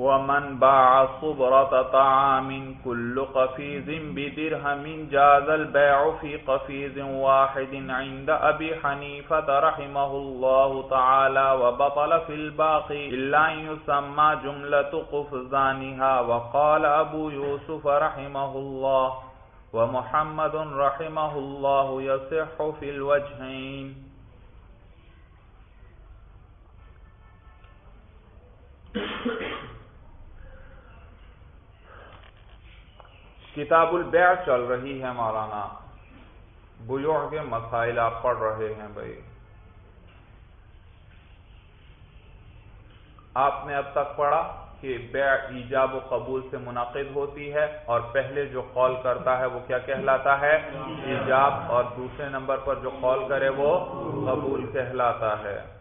ومن باع صبرة طعام كل قفيز بدرهم جاز البيع في قفيز واحد عند أبي حنيفة رحمه الله تعالى وبطل في الباقي إلا أن يسمى جملة قفزانها وقال أبو يوسف رحمه الله ومحمد رحمه الله يصح في الوجهين کتاب البیع چل رہی ہے مولانا۔ بیوع کے مسائل آپ پڑھ رہے ہیں بھائی۔ آپ نے اب تک پڑھا کہ بیع ایجاب و قبول سے منعقد ہوتی ہے اور پہلے جو قول کرتا ہے وہ کیا کہلاتا ہے؟ ایجاب۔ اور دوسرے نمبر پر جو قول کرے وہ قبول کہلاتا ہے۔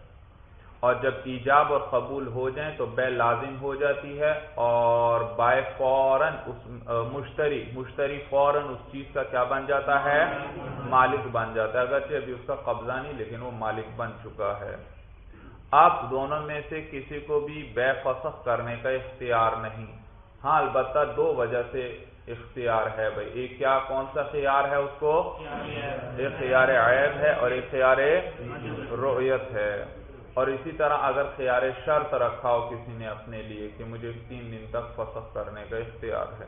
اور جب ایجاب اور قبول ہو جائیں تو بے لازم ہو جاتی ہے اور بائے فوراً اس مشتری مشتری فوراً اس چیز کا کیا بن جاتا ہے؟ مالک بن جاتا ہے۔ اگرچہ ابھی اس کا قبضہ نہیں لیکن وہ مالک بن چکا ہے۔ آپ دونوں میں سے کسی کو بھی بے فسخ کرنے کا اختیار نہیں۔ ہاں البتہ دو وجہ سے اختیار ہے بھائی۔ ایک کیا کون سا خیار ہے اس کو؟ ایک خیار عیب ہے اور ایک خیار رویت ہے۔ اور اسی طرح اگر خیار شرط رکھا ہو کسی نے اپنے لیے کہ مجھے تین دن تک فسخ کرنے کا اختیار ہے۔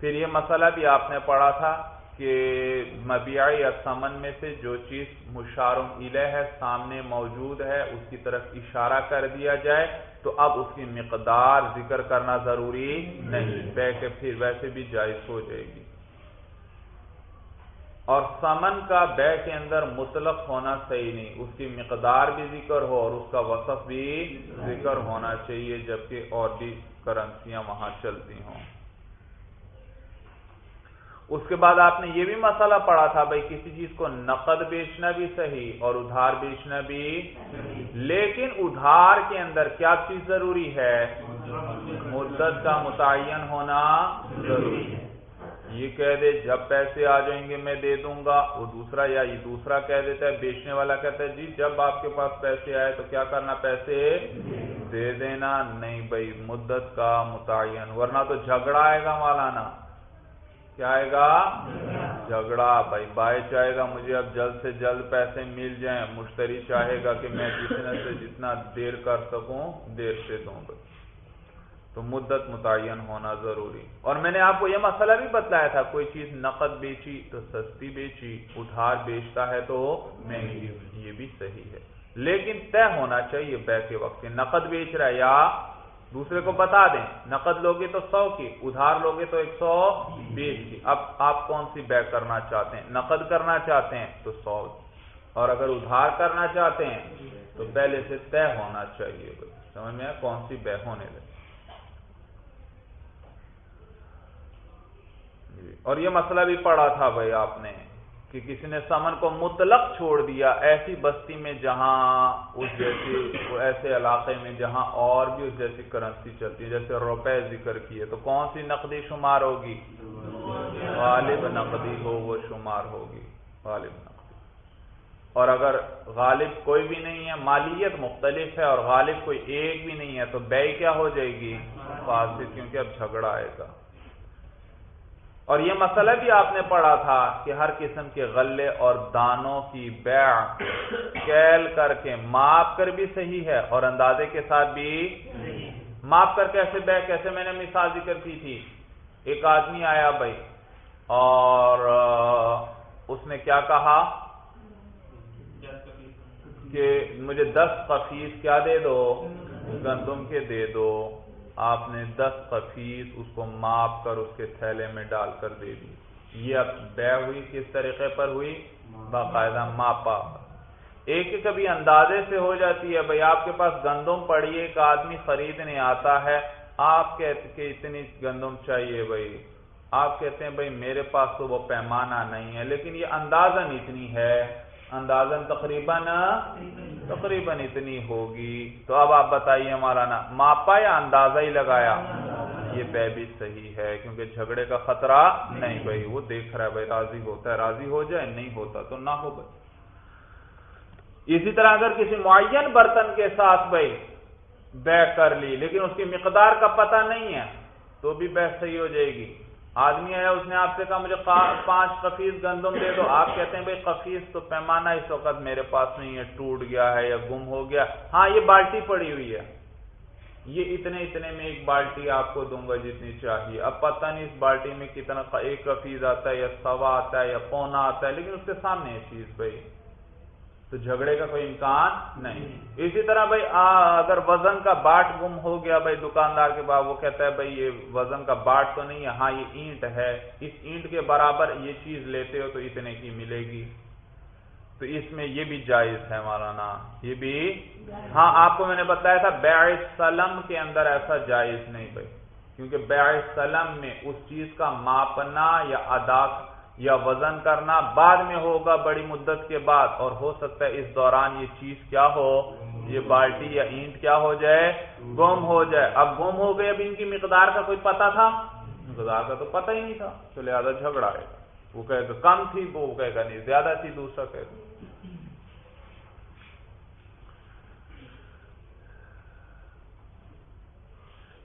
پھر یہ مسئلہ بھی آپ نے پڑھا تھا کہ مبیع یا سمن میں سے جو چیز مشارم الہ ہے سامنے موجود ہے اس کی طرف اشارہ کر دیا جائے تو اب اس کی مقدار ذکر کرنا ضروری نہیں۔ بے کہ پھر ویسے بھی جائز ہو جائے گی۔ اور سمن کا بے کے اندر مطلق ہونا صحیح نہیں۔ اس کی مقدار بھی ذکر ہو اور اس کا وصف بھی ذکر ہونا چاہیے، جبکہ اور بھی کرنسیاں وہاں چلتی ہوں۔ اس کے بعد آپ نے یہ بھی مسئلہ پڑھا تھا، بھائی، کسی چیز کو نقد بیچنا بھی صحیح اور ادھار بیچنا بھی۔ لیکن ادھار کے اندر کیا چیز ضروری ہے؟ مدت کا متعین ہونا ضروری ہے۔ یہ کہہ دے، جب پیسے آ جائیں گے میں دے دوں گا۔ وہ دوسرا یا یہ دوسرا کہہ دیتا ہے، بیچنے والا کہتا ہے جی جب آپ کے پاس پیسے آئے تو کیا کرنا، پیسے دے دینا۔ نہیں بھائی، مدت کا متعین، ورنہ تو جھگڑا آئے گا مولانا۔ کیا آئے گا؟ جھگڑا۔ بھائی بائی چاہے گا مجھے اب جلد سے جلد پیسے مل جائیں، مشتری چاہے گا کہ میں جتنے سے جتنا دیر کر سکوں، دیر سے دوں بھائی تو مدت متعین ہونا ضروری۔ اور میں نے آپ کو یہ مسئلہ بھی بتلایا تھا، کوئی چیز نقد بیچی تو سستی بیچی، ادھار بیچتا ہے تو مہنگی یہ بھی صحیح ہے۔ لیکن طے ہونا چاہیے بے کے وقت نقد بیچ رہا ہے یا دوسرے کو بتا دیں۔ نقد لوگے تو سو کی، ادھار لوگے تو ایک سو بیس کی۔ اب آپ کون سی بے کرنا چاہتے ہیں؟ نقد کرنا چاہتے ہیں تو سو۔ اور اگر ادھار کرنا چاہتے ہیں تو پہلے سے طے ہونا چاہیے۔ سمجھ میں کون سی بے ہونے لگے جی۔ جی۔ اور یہ مسئلہ بھی پڑا تھا بھائی آپ نے کہ کسی نے سمن کو مطلق چھوڑ دیا، ایسی بستی میں جہاں اس جیسی، ایسے علاقے میں جہاں اور بھی اس جیسی کرنسی چلتی ہے جیسے روپے ذکر کیے، تو کون سی نقدی شمار ہوگی؟ غالب نقدی ہو، وہ شمار ہوگی۔ غالب نقدی۔ اور اگر غالب کوئی بھی نہیں ہے، مالیت مختلف ہے اور غالب کوئی ایک بھی نہیں ہے، تو بے کیا ہو جائے گی؟ فاسد، کیونکہ اب جھگڑا آئے گا۔ اور یہ مسئلہ بھی آپ نے پڑھا تھا کہ ہر قسم کے غلے اور دانوں کی بیع کیل کر کے ماپ کر بھی صحیح ہے اور اندازے کے ساتھ بھی ماپ کر کیسے بیع کیسے میں نے مثال ذکر کی تھی۔ ایک آدمی آیا بھائی اور اس نے کیا کہا کہ مجھے دس قفیس کیا دے دو، گندم کے دے دو۔ آپ نے دس خفیس اس کو ماپ کر اس کے تھیلے میں ڈال کر دے دی۔ یہ اب بے ہوئی کس طریقے پر ہوئی؟ باقاعدہ ماپا ایک کبھی اندازے سے ہو جاتی ہے، بھائی آپ کے پاس گندم پڑی، ایک آدمی خریدنے آتا ہے، آپ کہتے کہ اتنی گندم چاہیے بھائی۔ آپ کہتے ہیں، بھائی میرے پاس تو وہ پیمانہ نہیں ہے، لیکن یہ اندازن اتنی ہے۔ اندازن تقریباً تقریباً اتنی ہوگی۔ تو اب آپ بتائیے ہمارا نا ماپا یا اندازہ ہی لگایا؟ یہ بے بھی صحیح ہے، کیونکہ جھگڑے کا خطرہ نہیں، بھائی وہ دیکھ رہا ہے، بھائی راضی ہوتا ہے، راضی ہو جائے، نہیں ہوتا تو نہ ہو بھائی۔ اسی طرح اگر کسی معین برتن کے ساتھ بھائی بے کر لی، لیکن اس کی مقدار کا پتہ نہیں ہے، تو بھی بے صحیح ہو جائے گی۔ آدمی ہے، اس نے آپ سے کہا، مجھے پانچ کفیس گندم دے دو۔ آپ کہتے ہیں، بھائی کفیس تو پیمانہ اس وقت میرے پاس نہیں ہے، ٹوٹ گیا ہے یا گم ہو گیا۔ ہاں یہ بالٹی پڑی ہوئی ہے۔ یہ اتنے اتنے میں ایک بالٹی آپ کو دوں گا جتنی چاہیے۔ اب پتہ نہیں اس بالٹی میں کتنا ایک کفیز آتا ہے یا سوا آتا ہے یا پونا آتا ہے، لیکن اس کے سامنے یہ چیز، بھائی۔ تو جھگڑے کا کوئی امکان نہیں۔ اسی طرح بھائی اگر وزن کا باٹ گم ہو گیا بھائی دکاندار کے بعد وہ کہتا ہے بھائی یہ وزن کا باٹ تو نہیں ہے ہاں یہ اینٹ ہے۔ اس اینٹ کے برابر یہ چیز لیتے ہو تو اتنے کی ملے گی۔ تو اس میں یہ بھی جائز ہے مولانا یہ بھی۔ ہاں آپ کو میں نے بتایا تھا بیع سلم کے اندر ایسا جائز نہیں بھائی۔ کیونکہ بیع سلم میں اس چیز کا ماپنا یا ادا یا وزن کرنا بعد میں ہوگا بڑی مدت کے بعد اور ہو سکتا ہے اس دوران یہ چیز کیا ہو، یہ بالٹی یا اینٹ کیا ہو جائے، گم ہو جائے۔ اب گم ہو گئے، اب ان کی مقدار کا کوئی پتا تھا؟ مقدار کا تو پتا ہی نہیں تھا۔ تو لہٰذا جھگڑا ہے۔ وہ کہے گا کم تھی، وہ کہے گا نہیں، زیادہ تھی، دوسرا کہے۔ گا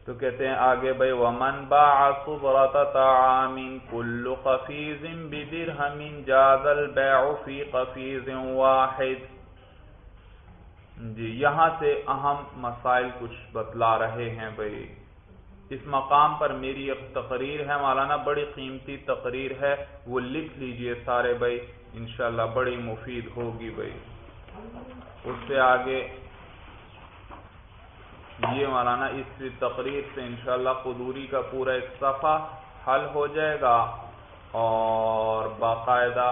تو کہتے ہیں آگے بھائی، ومن باع صبرت طعام كل قفيز بدرهم جاز البيع في قفيز واحد۔ جی یہاں سے اہم مسائل کچھ بتلا رہے ہیں بھائی۔ اس مقام پر میری ایک تقریر ہے، مولانا، بڑی قیمتی تقریر ہے۔ وہ لکھ لیجیے سارے بھائی، انشاءاللہ بڑی مفید ہوگی بھائی۔ اس سے آگے یہ مولانا اس تقریر سے انشاءاللہ قدوری کا پورا ایک صفحہ حل ہو جائے گا اور باقاعدہ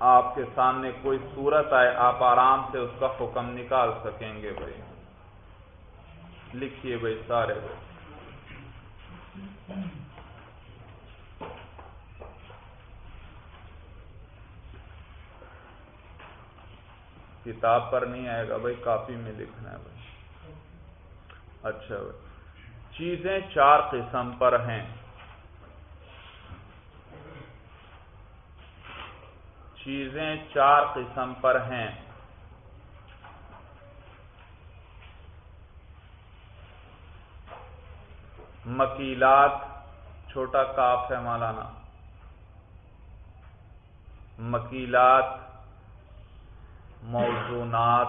آپ کے سامنے کوئی صورت آئے، آپ آرام سے اس کا حکم نکال سکیں گے بھائی۔ لکھیے بھائی سارے۔ بھائی کتاب پر نہیں آئے گا بھائی کافی میں لکھنا ہے بھائی اچھا بھائی۔ چیزیں چار قسم پر ہیں۔ چیزیں چار قسم پر ہیں۔ مکیلات، چھوٹا کاف ہے مولانا۔ مکیلات موزونات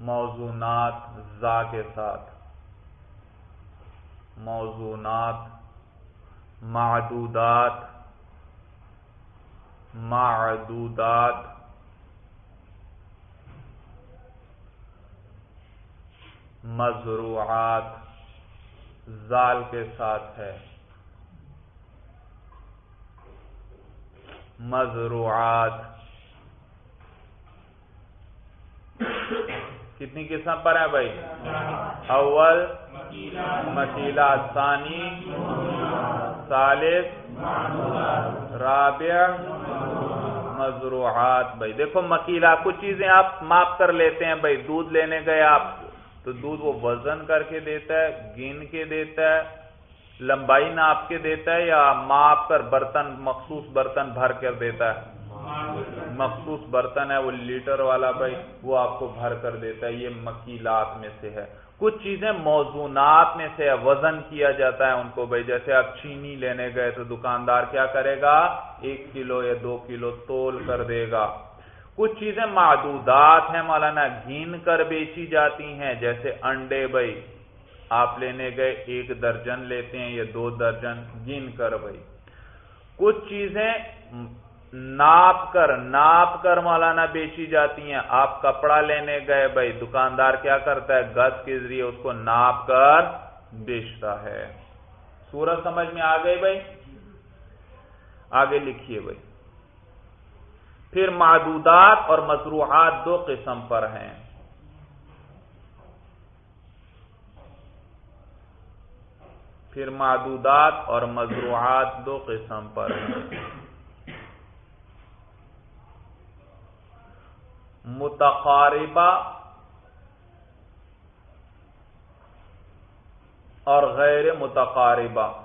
موزونات زا کے ساتھ موزونات معدودات معدودات۔ مزروعات زال کے ساتھ ہے۔ مزروعات کتنی قسم پر ہے بھائی؟ اول مکیلا ثانی، ثالث، رابع، مزروعات۔ بھائی، دیکھو مکیلا کچھ چیزیں آپ ماپ کر لیتے ہیں بھائی، دودھ لینے گئے آپ تو دودھ وہ وزن کر کے دیتا ہے، گن کے دیتا ہے، لمبائی ناپ کے دیتا ہے یا ماپ کر برتن، مخصوص برتن بھر کر دیتا ہے۔ مخصوص برتن ہے، وہ لیٹر والا بھائی، وہ آپ کو بھر کر دیتا ہے، یہ مکیلات میں سے ہے۔ کچھ چیزیں موزونات میں سے وزن کیا جاتا ہے ان کو۔ بھائی، جیسے آپ چینی لینے گئے تو دکاندار کیا کرے گا؟ ایک کلو یا دو کلو تول کر دے گا۔ کچھ چیزیں معدودات ہیں مولانا گین کر بیچی جاتی ہیں۔ جیسے انڈے، بھائی، آپ لینے گئے، ایک درجن لیتے ہیں یا دو درجن گن کر بھائی۔ کچھ چیزیں ناپ کر ناپ کر مولانا بیچی جاتی ہیں۔ آپ کپڑا لینے گئے، بھائی دکاندار کیا کرتا ہے؟ گز کے ذریعے اس کو ناپ کر بیچتا ہے۔ سورج سمجھ میں آ گئی بھائی؟ آگے لکھیے بھائی۔ پھر معدودات اور مصروحات دو قسم پر ہیں۔ پھر معدودات اور مضروعات دو قسم پر ہیں۔ متقاربہ اور غیر متقاربہ۔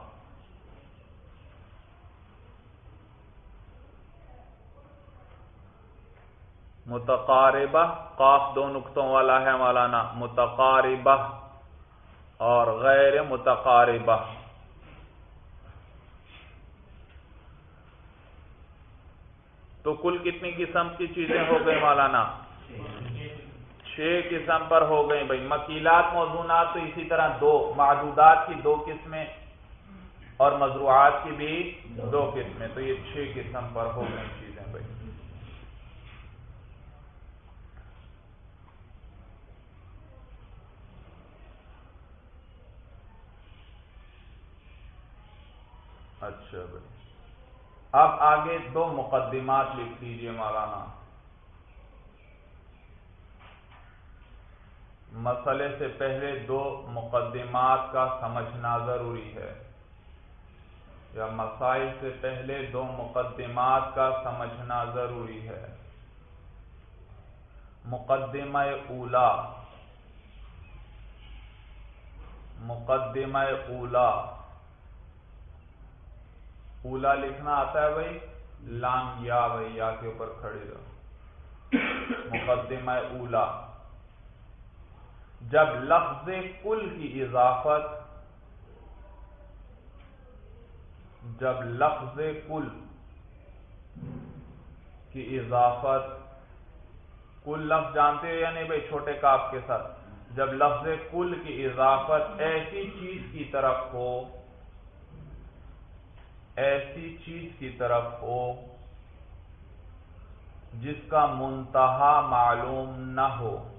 متقاربہ قاف دو نقطوں والا ہے مولانا، متقاربہ اور غیر متقاربہ۔ تو کل کتنی قسم کی چیزیں ہو گئی مولانا؟ چھ قسم پر ہو گئی بھائی۔ مکیلات موضوعات تو اسی طرح دو معدودات کی دو قسمیں اور مضروعات کی بھی دو قسمیں۔ تو یہ چھ قسم پر ہو گئی چیزیں بھائی۔ اچھا بھائی۔ اب آگے دو مقدمات لکھ لیجیے مولانا۔ مسئلے سے پہلے دو مقدمات کا سمجھنا ضروری ہے۔ یا مسائل سے پہلے دو مقدمات کا سمجھنا ضروری ہے۔ مقدمہ اولا۔ مقدمہ اولا۔ اولا لکھنا آتا ہے بھائی لام یا بھائی، یا کے اوپر کھڑے رہو۔ مقدمہ اولا۔ جب لفظ کل کی اضافت، جب لفظ کل کی اضافت، کل لفظ جانتے ہو یا نہیں بھائی؟ چھوٹے کاف کے ساتھ۔ جب لفظ کل کی اضافت ایسی چیز کی طرف ہو ایسی چیز کی طرف ہو جس کا منتہا معلوم نہ ہو،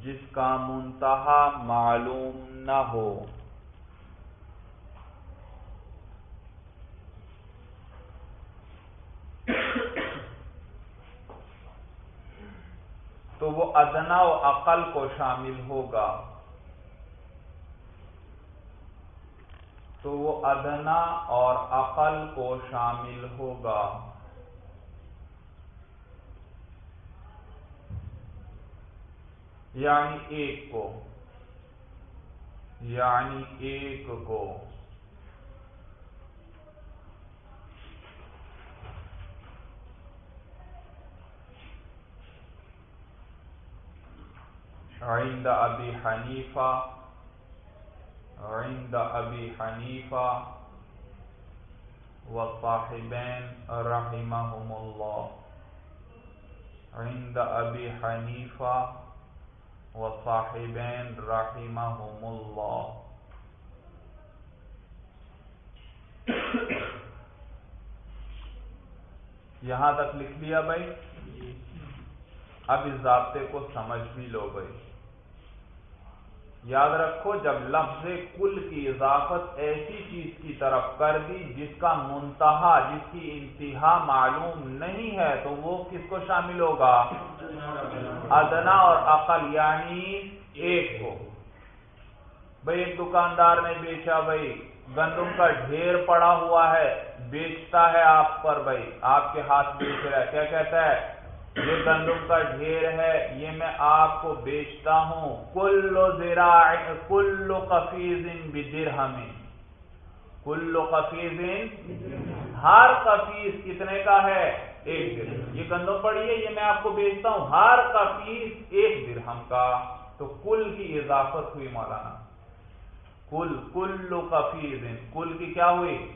جس کا منتہا معلوم نہ ہو۔ تو وہ ادنا و عقل کو شامل ہوگا۔ تو وہ ادنا اور عقل کو شامل ہوگا۔ یعنی ایک کو۔ یعنی ایک کو۔ عند ابی حنیفہ عند ابی حنیفہ وصاحبین رحمهم اللہ عند ابی حنیفہ وصاحبین رحمهم اللہ یہاں تک لکھ لیا بھائی؟ اب اس ضابطے کو سمجھ بھی لو بھائی۔ یاد رکھو، جب لفظ کل کی اضافت ایسی چیز کی طرف کر دی جس کا منتہا، جس کی انتہا معلوم نہیں ہے، تو وہ کس کو شامل ہوگا؟ ادنا اور عقل یعنی ایک کو۔ بھائی ایک دکاندار نے بیچا بھائی گندم کا ڈھیر پڑا ہوا ہے، بیچتا ہے آپ پر بھائی آپ کے ہاتھ بیچ رہا ہے۔ کیا کہتا ہے؟ یہ گندم کا ڈھیر ہے، یہ میں آپ کو بیچتا ہوں۔ کلو زیرا کلو کفیز بدر ہمیں کلو کفیز ہر کفیز کتنے کا ہے؟ ایک درہم۔ یہ گندم پڑی ہے، یہ میں آپ کو بیچتا ہوں۔ ہر کفیز ایک درہم کا۔ تو کل کی اضافت ہوئی مولانا۔ کل کلو کفیز کل کی کیا ہوئی؟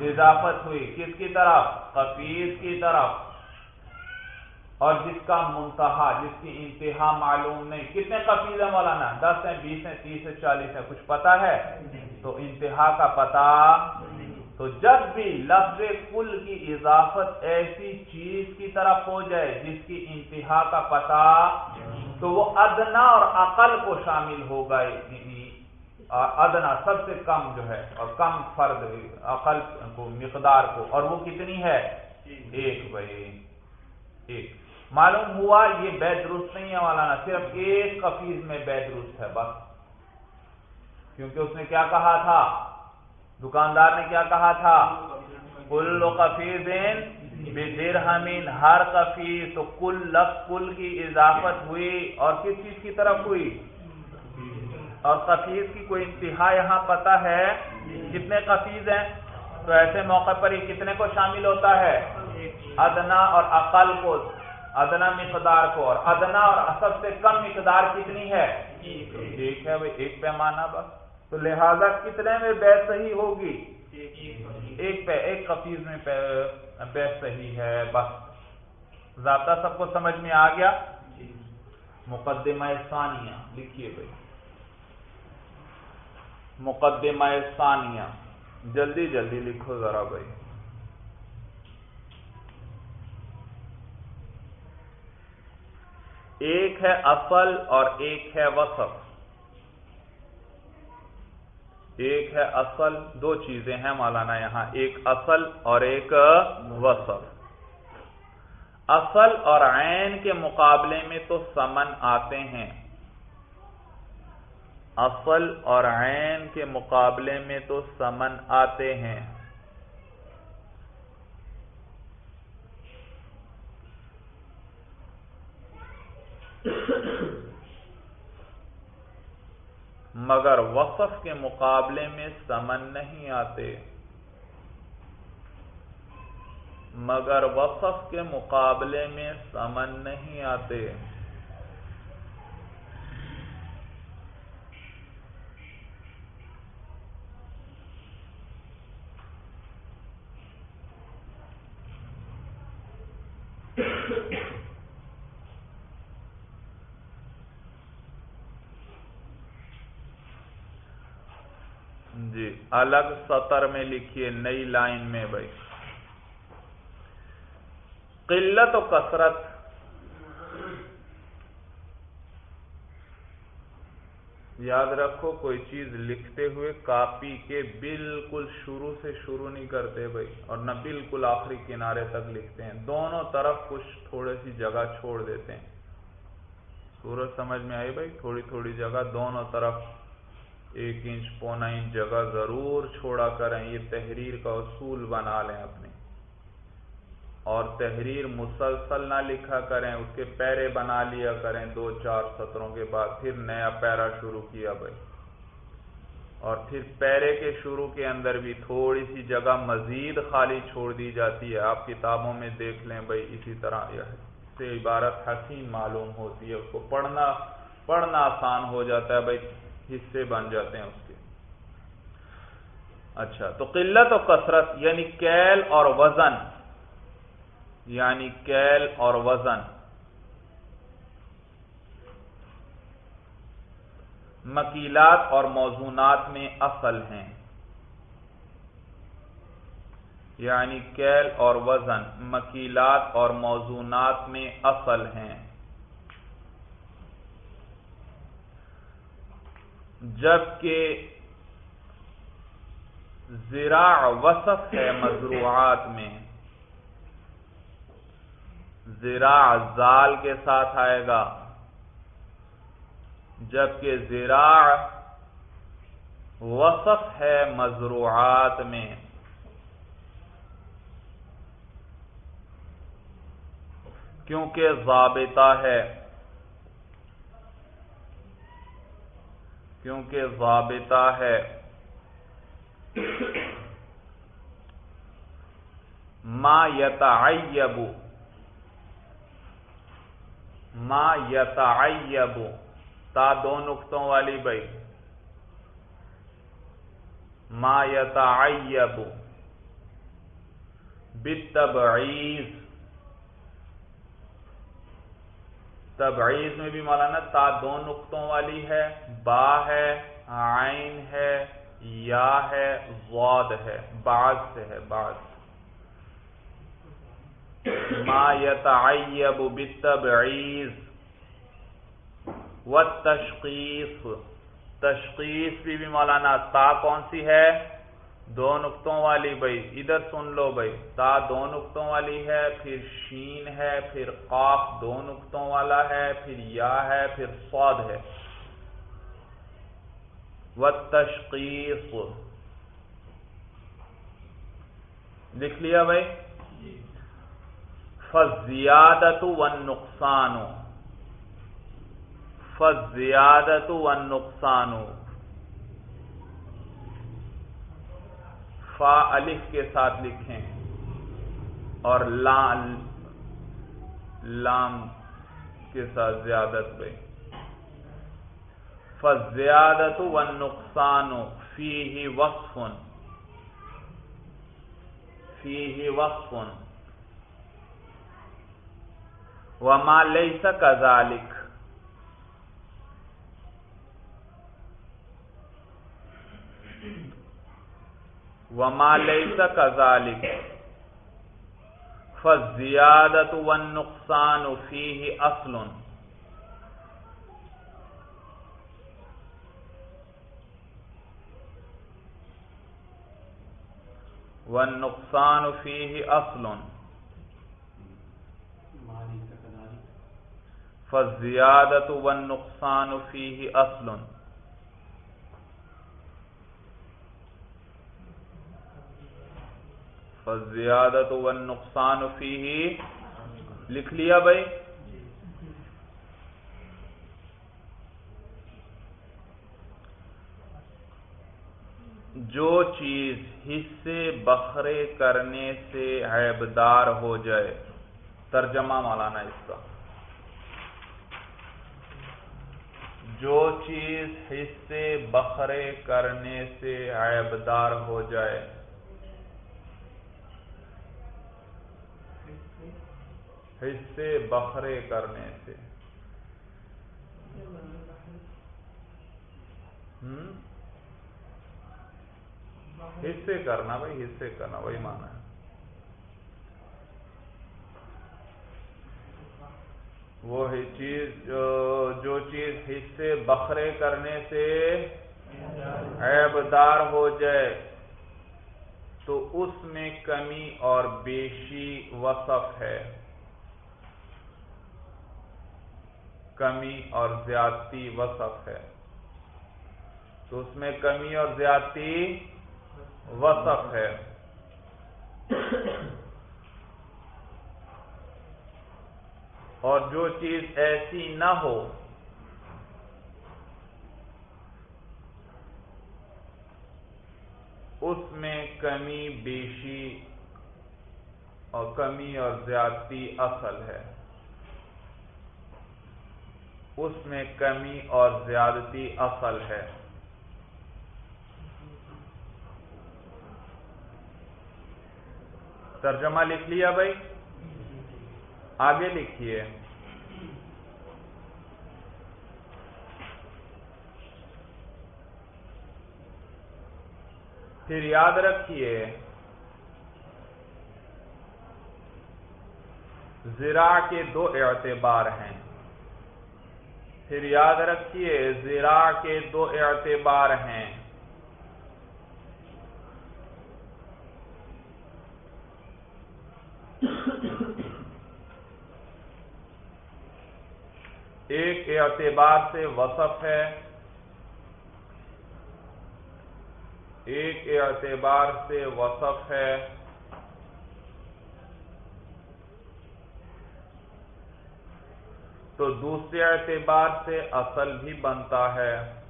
اضافت ہوئی۔ کس کی طرف؟ کفیز کی طرف۔ اور جس کا منتہا، جس کی انتہا معلوم نہیں۔ کتنے قفیز ہے مولانا؟ دس ہیں، بیس ہیں، تیس ہے چالیس ہے کچھ پتا ہے؟ تو انتہا کا پتا تو جب بھی لفظ کل کی اضافت ایسی چیز کی طرف ہو جائے جس کی انتہا کا پتا تو وہ ادنا اور عقل کو شامل ہوگا۔ ادنا سب سے کم جو ہے، اور کم فرد عقل کو، مقدار کو۔ اور وہ کتنی ہے؟ ایک۔ بھائی ایک۔ معلوم ہوا یہ بے درست نہیں ہے مولانا، صرف ایک کفیز میں بے درست ہے بس۔ کیونکہ اس نے کیا کہا تھا؟ دکاندار نے کیا کہا تھا؟ کل کفیز درہمین ہر کفیز تو کل لفظ کل کی اضافت ہوئی اور کس چیز کی طرف ہوئی؟ اور کفیز کی کوئی انتہا یہاں پتا ہے؟ کتنے کفیز ہیں؟ تو ایسے موقع پر یہ کتنے کو شامل ہوتا ہے؟ ادنا اور اقل کو۔ ادنا مقدار کو اور ادنا اور اصل سے کم مقدار کتنی ہے؟ ایک. ہے ایک پیمانہ بس. تو لہذا کتنے میں بے صحیح ہوگی؟ ایک پہ ایک کفیز میں بے صحیح ہے بس. ضابطہ سب کو سمجھ میں آ گیا؟ مقدمہ ثانیہ لکھیے بھائی. مقدمہ ثانیہ. جلدی جلدی لکھو ذرا بھائی. ایک ہے اصل اور ایک ہے وصف۔ ایک ہے اصل، دو چیزیں ہیں مولانا یہاں، ایک اصل اور ایک وصف۔ اصل اور عین کے مقابلے میں تو سمن آتے ہیں۔ اصل اور عین کے مقابلے میں تو سمن آتے ہیں۔ مگر وصف کے مقابلے میں سمن نہیں آتے۔ مگر وصف کے مقابلے میں سمن نہیں آتے جی الگ سطر میں لکھیے، نئی لائن میں بھائی۔ قلت و کثرت۔ یاد رکھو، کوئی چیز لکھتے ہوئے کاپی کے بالکل شروع سے شروع نہیں کرتے بھائی، اور نہ بالکل آخری کنارے تک لکھتے ہیں۔ دونوں طرف کچھ تھوڑی سی جگہ چھوڑ دیتے ہیں۔ سورج سمجھ میں آئی بھائی؟ تھوڑی تھوڑی جگہ دونوں طرف۔ ایک انچ پونا انچ جگہ ضرور چھوڑا کریں، یہ تحریر کا اصول بنا لیں اپنے۔ اور تحریر مسلسل نہ لکھا کریں، اس کے پیرے بنا لیا کریں۔ دو چار سطروں کے بعد پھر نیا پیرا شروع کیا بھائی۔ اور پھر پیرے کے شروع کے اندر بھی تھوڑی سی جگہ مزید خالی چھوڑ دی جاتی ہے۔ آپ کتابوں میں دیکھ لیں بھائی، اسی طرح سے عبارت حسین معلوم ہوتی ہے۔ اس کو پڑھنا پڑھنا آسان ہو جاتا ہے بھائی۔ حصے بن جاتے ہیں اس کے۔ اچھا تو قلت و کثرت یعنی کیل اور وزن۔ یعنی کیل اور وزن۔ مکیلات اور موزونات میں اصل ہیں۔ یعنی کیل اور وزن، مکیلات اور موزونات میں اصل ہیں۔ جبکہ زراع وصف ہے مضروعات میں۔ زراع زال کے ساتھ آئے گا۔ جبکہ زراع وصف ہے مضروعات میں۔ کیونکہ ضابطہ ہے۔ کیونکہ ضابطہ ہے۔ ما یتعیب ما یتعیب، تا دو نقطوں والی بھائی۔ ما یتعیب بالتبعیض۔ تبعیض میں بھی مولانا تا دو نقطوں والی ہے، با ہے، عین ہے، یا ہے واد ہے، بعض سے ہے، بعض۔ ما یتعیب بالتبعیض والتشقیص تشخیص بھی بھی مولانا تا کون سی ہے؟ دو نقطوں والی بھائی ادھر سن لو بھائی تا دو نقطوں والی ہے پھر شین ہے پھر قاف دو نقطوں والا ہے پھر یا ہے پھر سود ہے۔ و تشخیص لکھ لیا بھائی؟ فزیادت و نقصان فزیادت و نقصان فا الف کے ساتھ لکھیں اور لام لام کے ساتھ زیادت بھائی فزیادت و نقصان فی ہی وقف۔ فی ہی وقف۔ وما لیس کذالک۔ وما لیس کذالک فالزیادت والنقصان فیہ اصل والنقصان فیہ اصل فالزیادت والنقصان فيه فیہ اصل فالزیادت والنقصان فیہ۔ لکھ لیا بھائی۔ جو چیز حصے بخرے کرنے سے عیبدار ہو جائے۔ ترجمہ مولانا اس کا۔ جو چیز حصے بخرے کرنے سے عیبدار ہو جائے۔ حصے بخرے کرنے سے۔ حصے کرنا بھائی، حصے کرنا، وہی مانا ہے۔ وہ چیز جو چیز حصے بخرے کرنے سے عیبدار ہو جائے، تو اس میں کمی اور بیشی وصف ہے۔ کمی اور زیادتی وصف ہے۔ تو اس میں کمی اور زیادتی وصف ہے۔ اور جو چیز ایسی نہ ہو، اس میں کمی، بیشی اور کمی اور زیادتی اصل ہے۔ اس میں کمی اور زیادتی اصل ہے۔ ترجمہ لکھ لیا بھائی؟ آگے لکھیے۔ پھر یاد رکھیے زرا کے دو اعتبار ہیں۔ پھر یاد رکھیے، زرا کے دو اعتبار ہیں۔ ایک اعتبار سے وصف ہے، ایک اعتبار سے وصف ہے۔ تو دوسرے اعتبار سے اصل بھی بنتا ہے۔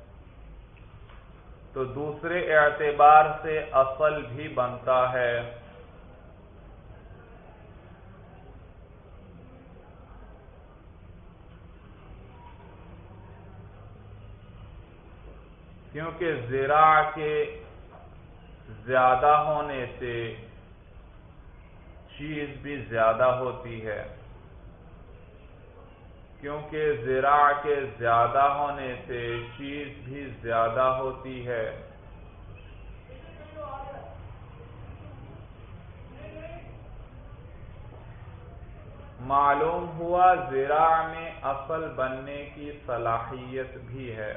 تو دوسرے اعتبار سے اصل بھی بنتا ہے۔ کیونکہ زیرا کے زیادہ ہونے سے چیز بھی زیادہ ہوتی ہے۔ کیونکہ زرا کے زیادہ ہونے سے چیز بھی زیادہ ہوتی ہے۔ معلوم ہوا زرا میں اصل بننے کی صلاحیت بھی ہے۔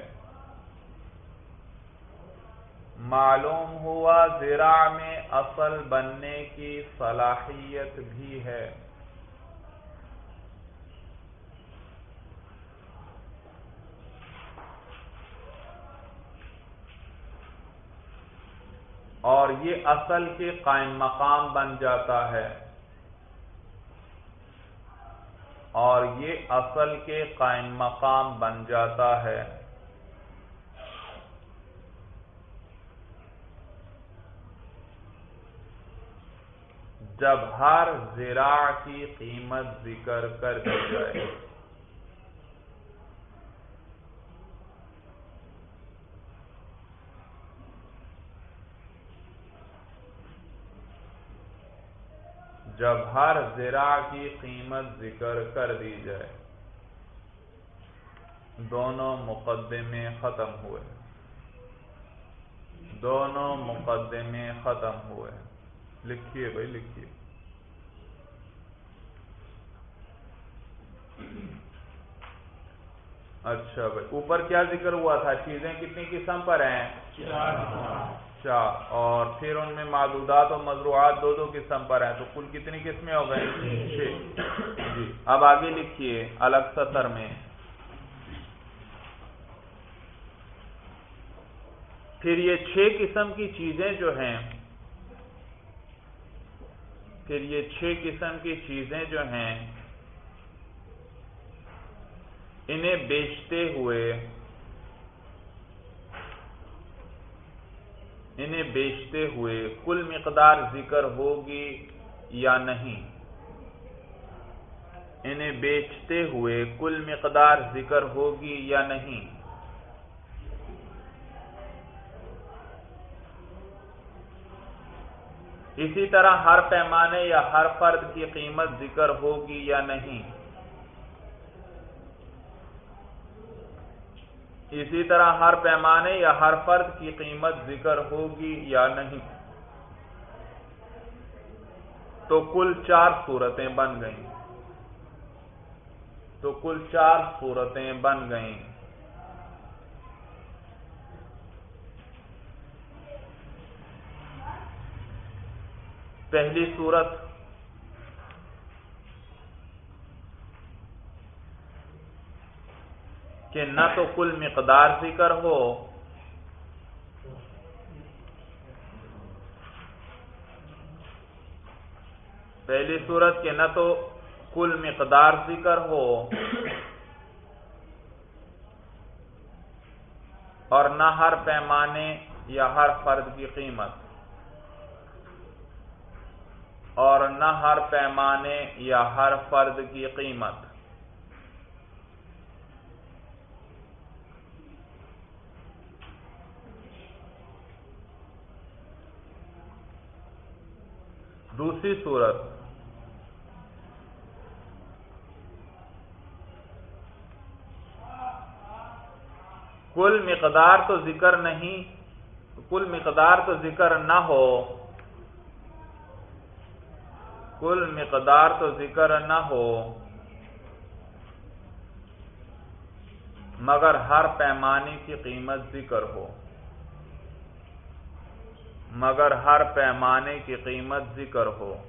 معلوم ہوا زرا میں اصل بننے کی صلاحیت بھی ہے۔ اور یہ اصل کے قائم مقام بن جاتا ہے۔ اور یہ اصل کے قائم مقام بن جاتا ہے۔ جب ہر زرا کی قیمت ذکر کر دی جائے۔ جب ہر زرا کی قیمت ذکر کر دی جائے۔ دونوں مقدمے ختم ہوئے۔ دونوں مقدمے ختم ہوئے۔ لکھیے بھائی، لکھیے۔ اچھا بھائی، اوپر کیا ذکر ہوا تھا؟ چیزیں کتنی قسم پر ہیں؟ چار اور پھر ان میں معدودات اور مضروعات دو دو قسم پر ہیں، تو کل کتنی قسمیں ہو گئے چھ۔ جی۔ اب آگے لکھیے الگ سطر میں۔ پھر یہ چھ قسم کی چیزیں جو ہیں، پھر یہ چھ قسم کی چیزیں جو ہیں، انہیں بیچتے ہوئے انہیں بیچتے ہوئے کل مقدار ذکر ہوگی یا نہیں؟ انہیں بیچتے ہوئے کل مقدار ذکر ہوگی یا نہیں؟ اسی طرح ہر پیمانے یا ہر فرد کی قیمت ذکر ہوگی یا نہیں؟ اسی طرح ہر پیمانے یا ہر فرد کی قیمت ذکر ہوگی یا نہیں۔ تو کل چار صورتیں بن گئیں۔ تو کل چار صورتیں بن گئیں۔ پہلی صورت کہ نہ تو کل مقدار ذکر ہو، پہلی صورت کہ نہ تو کل مقدار ذکر ہو، اور نہ ہر پیمانے یا ہر فرد کی قیمت، اور نہ ہر پیمانے یا ہر فرد کی قیمت۔ دوسری صورت۔ کل مقدار تو ذکر نہیں، کل مقدار تو ذکر نہ ہو۔ کل مقدار تو ذکر نہ ہو۔ مگر ہر پیمانے کی قیمت ذکر ہو۔ مگر ہر پیمانے کی قیمت ذکر ہو۔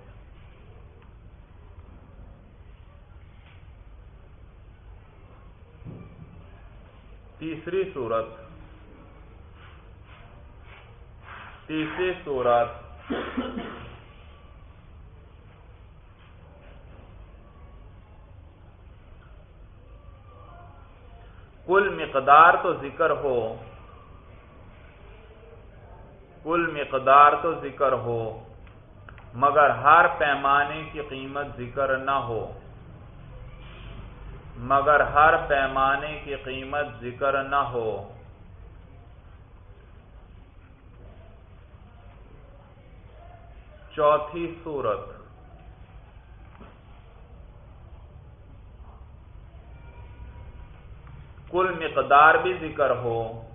تیسری صورت۔ تیسری صورت۔ کل مقدار تو ذکر ہو۔ کل مقدار تو ذکر ہو، مگر ہر پیمانے کی قیمت ذکر نہ ہو۔ مگر ہر پیمانے کی قیمت ذکر نہ ہو۔ چوتھی صورت۔ کل مقدار بھی ذکر ہو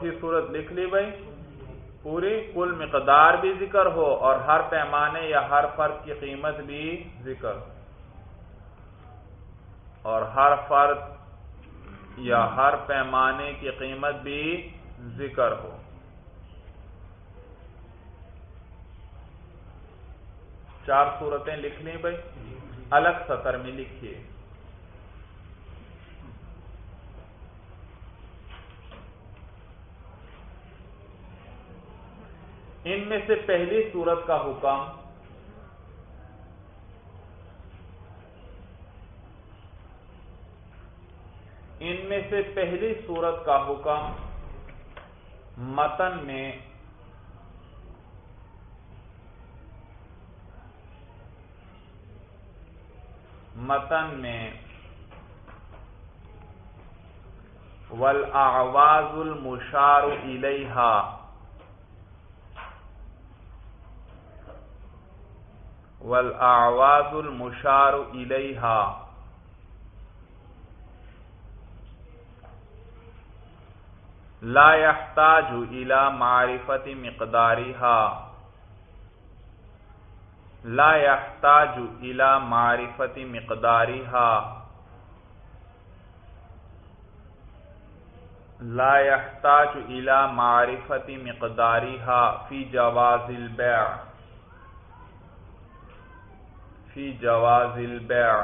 چوتھی صورت لکھ لی بھائی۔ پوری کل مقدار بھی ذکر ہو اور ہر پیمانے یا ہر فرد کی قیمت بھی ذکر۔ اور ہر فرد یا ہر پیمانے کی قیمت بھی ذکر ہو۔ چار صورتیں لکھ لی بھائی۔ الگ سطر میں لکھیے۔ ان میں سے پہلی صورت کا حکم ان میں سے پہلی صورت کا حکم متن میں متن میں ولاواز المشار الحا والاعواز المشار الیہا لا يحتاج الى معرفت مقدارها. لا يحتاج الى معرفت مقدارها. لا يحتاج الى معرفت مقدارها في جواز البيع. في جواز البيع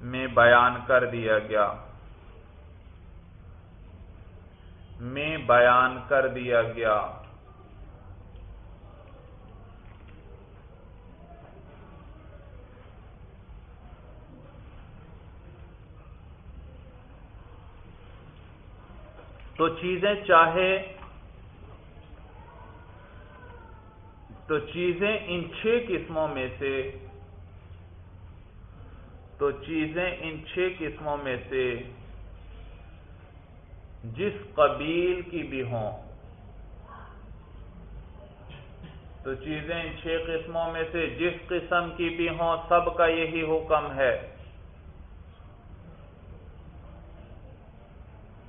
میں بیان کر دیا گیا۔ میں بیان کر دیا گیا۔ تو چیزیں چاہے تو چیزیں ان چھ قسموں میں سے تو چیزیں ان چھ قسموں میں سے جس قبیل کی بھی ہوں تو چیزیں ان چھ قسموں میں سے جس قسم کی بھی ہوں سب کا یہی حکم ہے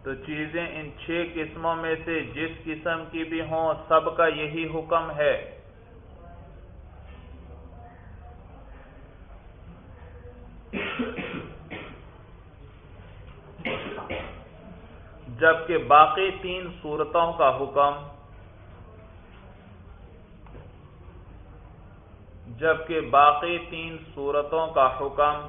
تو چیزیں ان چھ قسموں میں سے جس قسم کی بھی ہوں سب کا یہی حکم ہے جبکہ باقی تین صورتوں کا حکم جبکہ باقی تین صورتوں کا حکم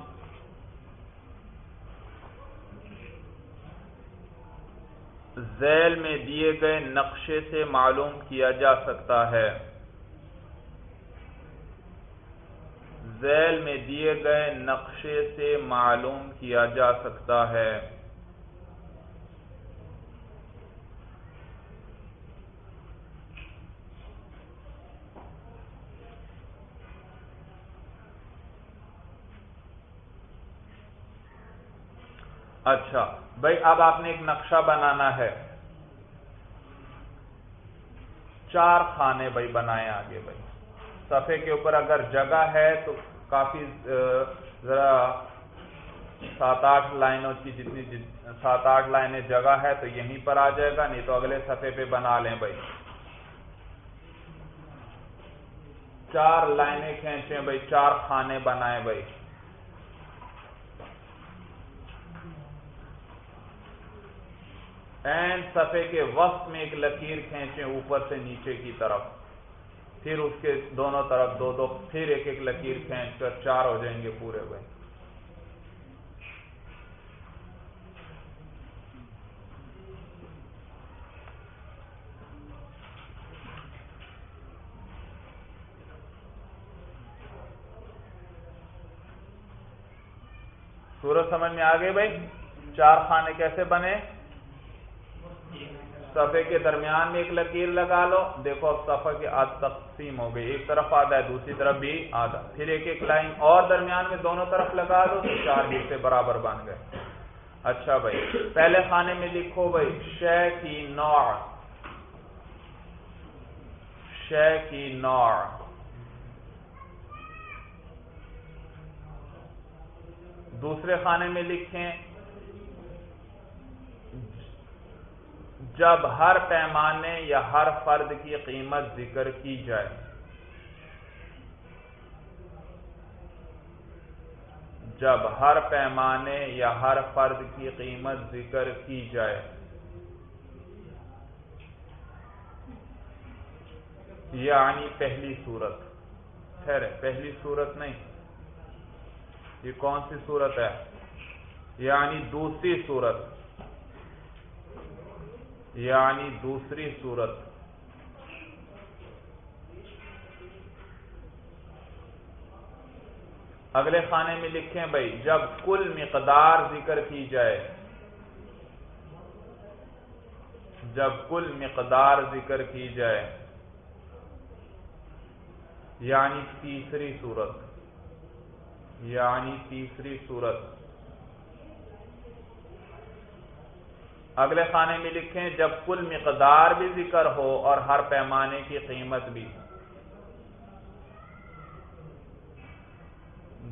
ذیل میں دیے گئے نقشے سے معلوم کیا جا سکتا ہے۔ ذیل میں دیے گئے نقشے سے معلوم کیا جا سکتا ہے۔ اچھا بھائی اب آپ نے ایک نقشہ بنانا ہے۔ چار خانے بھائی بنائے آگے بھائی۔ صفحے کے اوپر اگر جگہ ہے تو کافی ذرا سات آٹھ لائنوں کی جتنی سات آٹھ لائنیں جگہ ہے تو یہیں پر آ جائے گا، نہیں تو اگلے صفحے پہ بنا لیں بھائی۔ چار لائنیں کھینچیں بھائی، چار خانے بنائیں بھائی۔ این صفحے کے وقت میں ایک لکیر کھینچیں اوپر سے نیچے کی طرف۔ پھر اس کے دونوں طرف دو دو، پھر ایک ایک لکیر کھینچ کر چار ہو جائیں گے پورے بھائی۔ سورج سمجھ میں آ گئے بھائی؟ چار خانے کیسے بنے؟ صفحے کے درمیان میں ایک لکیر لگا لو۔ دیکھو اب صفحہ کی آدھ تقسیم ہو گئی، ایک طرف آدھا ہے، دوسری طرف بھی آدھا۔ پھر ایک ایک لائن اور درمیان میں دونوں طرف لگا دو تو چار حصے برابر بن گئے۔ اچھا بھائی، پہلے خانے میں لکھو بھائی، شے کی نوع۔ شے کی نوع۔ دوسرے خانے میں لکھیں جب ہر پیمانے یا ہر فرد کی قیمت ذکر کی جائے۔ جب ہر پیمانے یا ہر فرد کی قیمت ذکر کی جائے۔ یعنی پہلی صورت۔ خیر پہلی صورت نہیں۔ یہ کون سی صورت ہے؟ یعنی دوسری صورت۔ یعنی دوسری صورت۔ اگلے خانے میں لکھیں بھائی، جب کل مقدار ذکر کی جائے، جب کل مقدار ذکر کی جائے یعنی تیسری صورت یعنی تیسری صورت۔ اگلے خانے میں لکھیں، جب کل مقدار بھی ذکر ہو اور ہر پیمانے کی قیمت بھی۔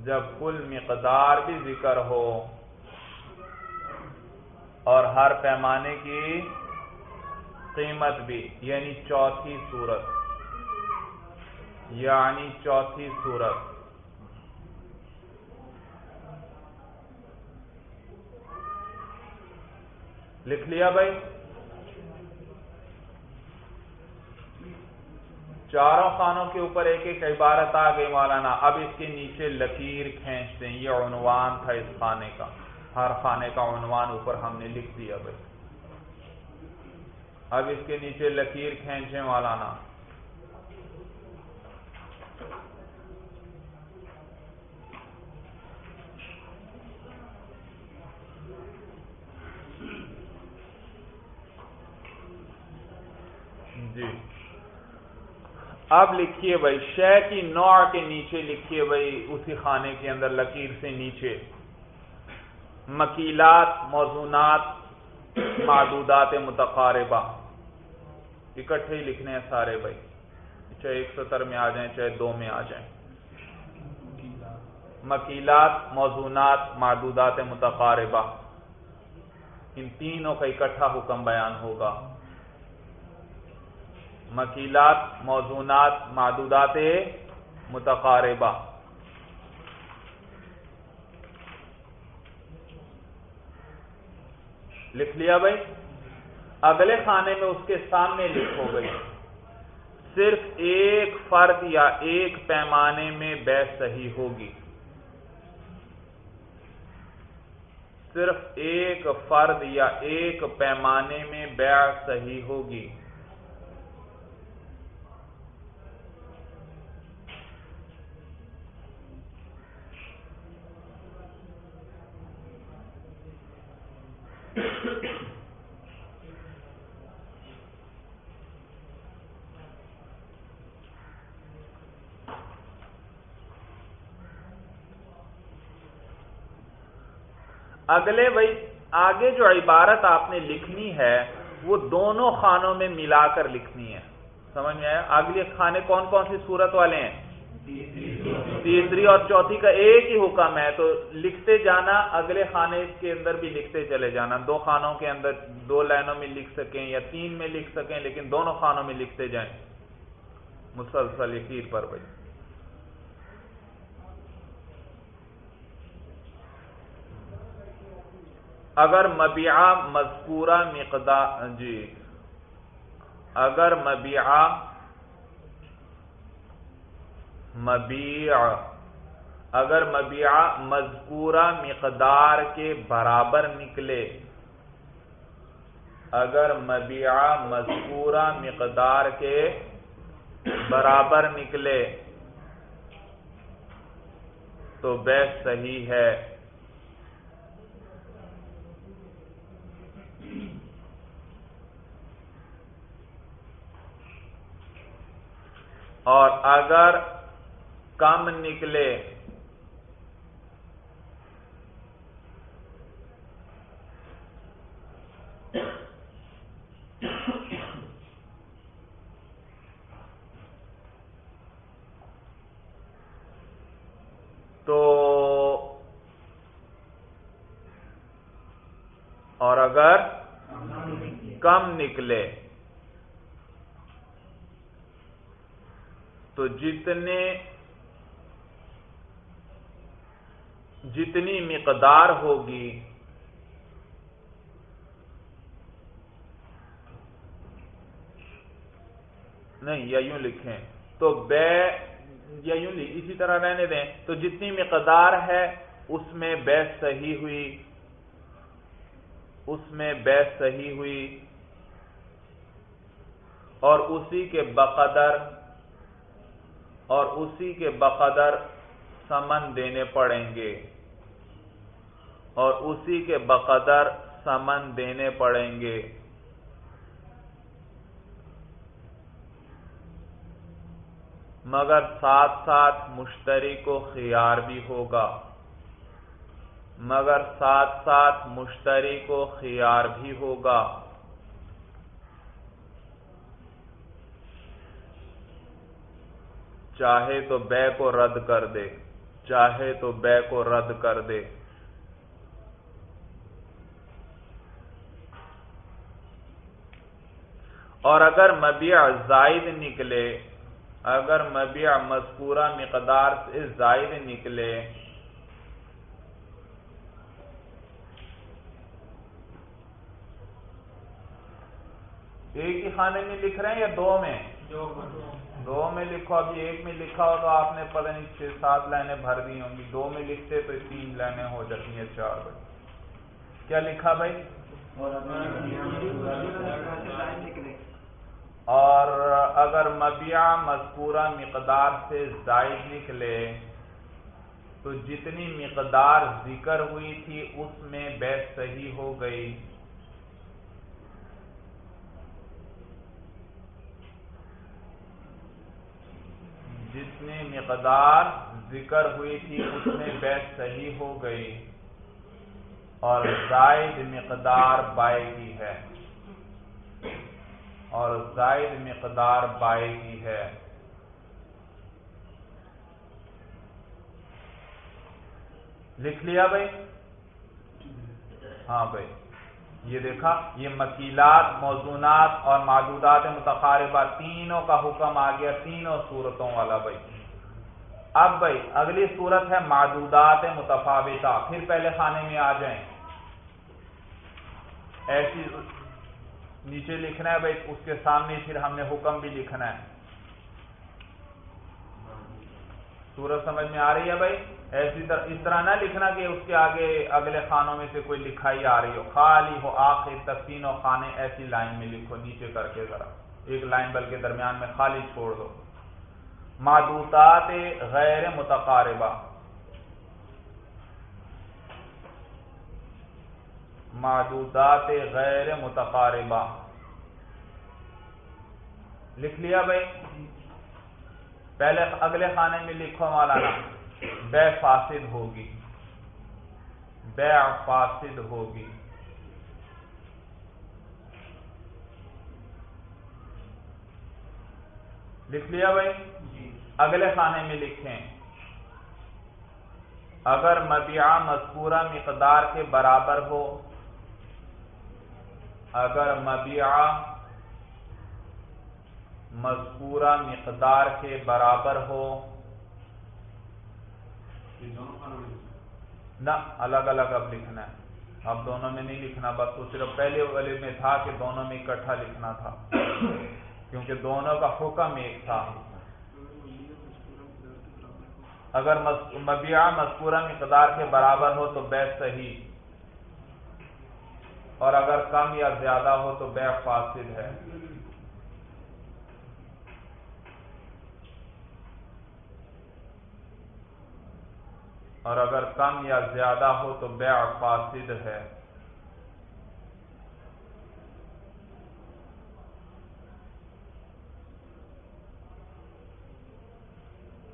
جب کل مقدار بھی ذکر ہو اور ہر پیمانے کی قیمت بھی یعنی چوتھی صورت۔ یعنی چوتھی صورت۔ لکھ لیا بھائی؟ چاروں خانوں کے اوپر ایک ایک عبارت آ گئی مولانا، اب اس کے نیچے لکیر کھینچتے ہیں یہ عنوان تھا اس خانے کا۔ ہر خانے کا عنوان اوپر ہم نے لکھ دیا بھائی۔ اب اس کے نیچے لکیر کھینچے مولانا۔ جی۔ اب لکھیے بھائی، شے کی نوع کے نیچے لکھیے بھائی، اسی خانے کے اندر لکیر سے نیچے۔ مکیلات، موزونات، معدودات متقاربہ۔ اکٹھے ہی لکھنے ہیں سارے بھائی۔ چاہے ایک ستر میں آ جائیں، چاہے دو میں آ جائیں۔ مکیلات، موزونات، معدودات متقاربہ۔ ان تینوں کا اکٹھا حکم بیان ہوگا۔ مکیلات، موزونات، معدودات متقاربہ۔ لکھ لیا بھائی؟ اگلے خانے میں اس کے سامنے لکھو گئی صرف ایک فرد یا ایک پیمانے میں بے صحیح ہوگی۔ صرف ایک فرد یا ایک پیمانے میں بیع صحیح ہوگی۔ اگلے بھائی، آگے جو عبارت آپ نے لکھنی ہے، وہ دونوں خانوں میں ملا کر لکھنی ہے۔ سمجھ میں آیا؟ اگلے خانے کون کون سی صورت والے ہیں؟ تیسری اور چوتھی کا ایک ہی حکم ہے، تو لکھتے جانا، اگلے خانے کے اندر بھی لکھتے چلے جانا۔ دو خانوں کے اندر دو لائنوں میں لکھ سکیں یا تین میں لکھ سکیں، لیکن دونوں خانوں میں لکھتے جائیں۔ مسلسل یقیر پر بھائی۔ اگر مبیعہ مذکورہ مقدار جی۔ اگر مبیعہ مبیع اگر مبیعہ مذکورہ مقدار کے برابر نکلے، اگر مبیعہ مذکورہ مقدار کے برابر نکلے، تو بے صحیح ہے۔ اور اگر کم نکلے تو اور اگر کم نکلے تو جتنے جتنی مقدار ہوگی نہیں، یا یوں لکھیں، تو بے، یا یوں اسی طرح رہنے دیں، تو جتنی مقدار ہے اس میں بے صحیح ہوئی، اس میں بے صحیح ہوئی، اور اسی کے بقدر اور اسی کے بقدر سمن دینے پڑیں گے۔ اور اسی کے بقدر سمن دینے پڑیں گے۔ مگر ساتھ ساتھ مشتری کو خیار بھی ہوگا۔ مگر ساتھ ساتھ مشتری کو خیار بھی ہوگا۔ چاہے تو بے کو رد کر دے، چاہے تو بے کو رد کر دے۔ اور اگر مبیع زائد نکلے، اگر مبیع مذکورہ مقدار سے زائد نکلے، ایک ہی خانے میں لکھ رہے ہیں یا دو میں؟ دو۔ دو میں لکھو ابھی ایک میں لکھا ہو تو آپ نے پتہ نہیں چھ، سات لائنیں بھر دی ہوں گی۔ دو میں لکھتے تو تین لائنیں ہو جاتی ہیں، چار بھائی کیا لکھا بھائی؟ اور اگر مبیع مذکورہ مقدار سے زائد نکلے، تو جتنی مقدار ذکر ہوئی تھی، اس میں بیس صحیح ہو گئی۔ جتنی مقدار ذکر ہوئی تھی، اس میں بیس صحیح ہو گئی اور زائد مقدار بائے کی ہے۔ اور زائد مقدار بائے کی ہے۔ لکھ لیا بھائی؟ ہاں بھائی۔ یہ دیکھا، یہ مکیلات، موزونات اور معدودات متقاربہ تینوں کا حکم آ گیا، تینوں صورتوں والا بھائی۔ اب بھائی، اگلی صورت ہے معدودات متفاوتہ۔ پھر پہلے خانے میں آ جائیں۔ ایسی نیچے لکھنا ہے بھائی، اس کے سامنے پھر ہم نے حکم بھی لکھنا ہے۔ سورج سمجھ میں آ رہی ہے بھائی؟ ایسی طرح اس طرح نہ لکھنا کہ اس کے آگے اگلے خانوں میں سے کوئی لکھائی آ رہی ہو۔ خالی ہو آخر تک تینوں خانے ایسی لائن میں لکھو، نیچے کر کے ذرا۔ ایک لائن بلکہ درمیان میں خالی چھوڑ دو۔ معدودات غیر متقاربہ۔ معدودات غیر متقاربہ۔ لکھ لیا بھائی؟ پہلے اگلے خانے میں لکھو مولانا۔ بے فاسد ہوگی۔ بے فاسد ہوگی۔ لکھ لیا بھائی؟ اگلے خانے میں لکھیں۔ اگر مبیعہ مذکورہ مقدار کے برابر ہو اگر مبیعہ مذکورہ مقدار کے برابر ہو نہ، الگ الگ اب لکھنا ہے۔ اب دونوں میں نہیں لکھنا، بس وہ صرف پہلے والے میں تھا کہ دونوں میں اکٹھا لکھنا تھا۔ کیونکہ دونوں کا حکم ایک تھا۔ اگر مبیعہ مذکورہ مقدار کے برابر ہو تو بے صحیح۔ اور اگر کم یا زیادہ ہو تو بے فاصل ہے۔ اور اگر کم یا زیادہ ہو تو بیع فاسد ہے۔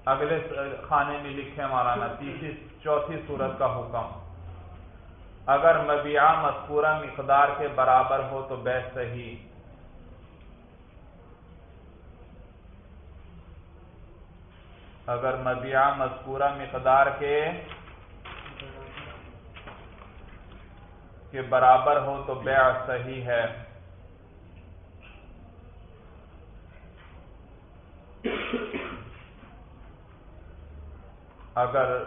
اگلے خانے میں لکھے مولانا تیسری چوتھی صورت کا حکم۔ اگر مبیعہ مذکورہ مقدار کے برابر ہو تو بے صحیح۔ اگر مبیعہ مذکورہ مقدار کے کے برابر ہو تو بیع صحیح ہے۔ اگر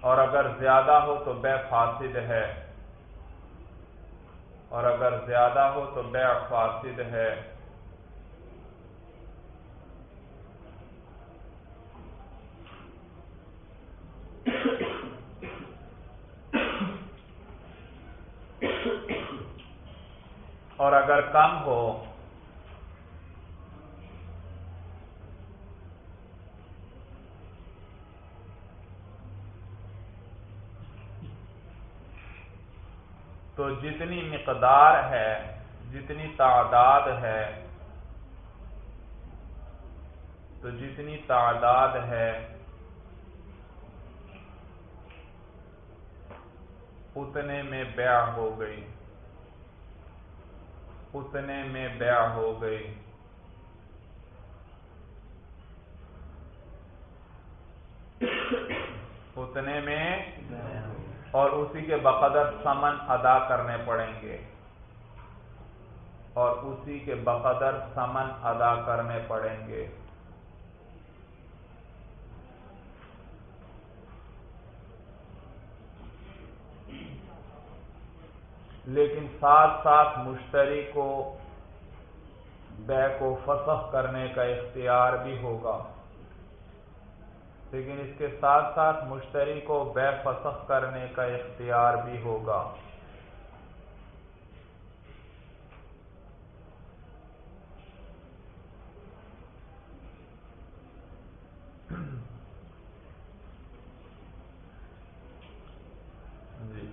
اور اگر زیادہ ہو تو بے فاسد ہے۔ اور اگر زیادہ ہو تو بے فاسد ہے۔ اور اگر کم ہو، تو جتنی مقدار ہے، جتنی تعداد ہے، تو جتنی تعداد ہے، اتنے میں بیع ہو گئی اتنے میں بیع ہو گئی۔ اتنے میں اور اسی کے بقدر سمن ادا کرنے پڑیں گے۔ اور اسی کے بقدر سمن ادا کرنے پڑیں گے۔ لیکن ساتھ ساتھ مشتری کو بے کو فسخ کرنے کا اختیار بھی ہوگا۔ لیکن اس کے ساتھ ساتھ مشتری کو بے فسخ کرنے کا اختیار بھی ہوگا جی